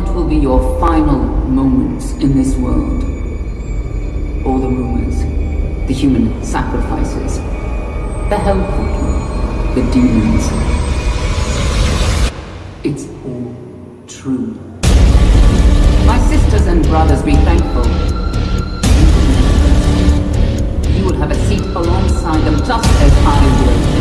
will be your final moments in this world? All the rumors, the human sacrifices, the hell the demons. It's all true. My sisters and brothers, be thankful. You will have a seat alongside them just as I will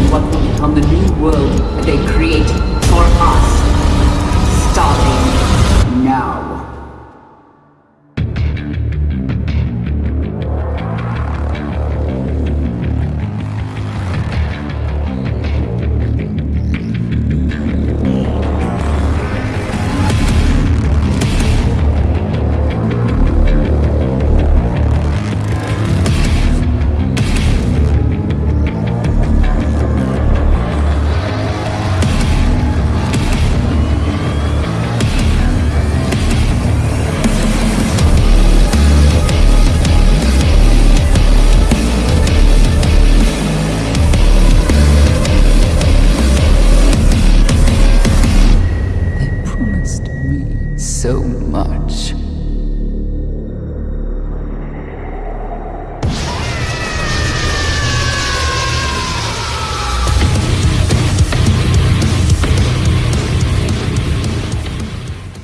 so much.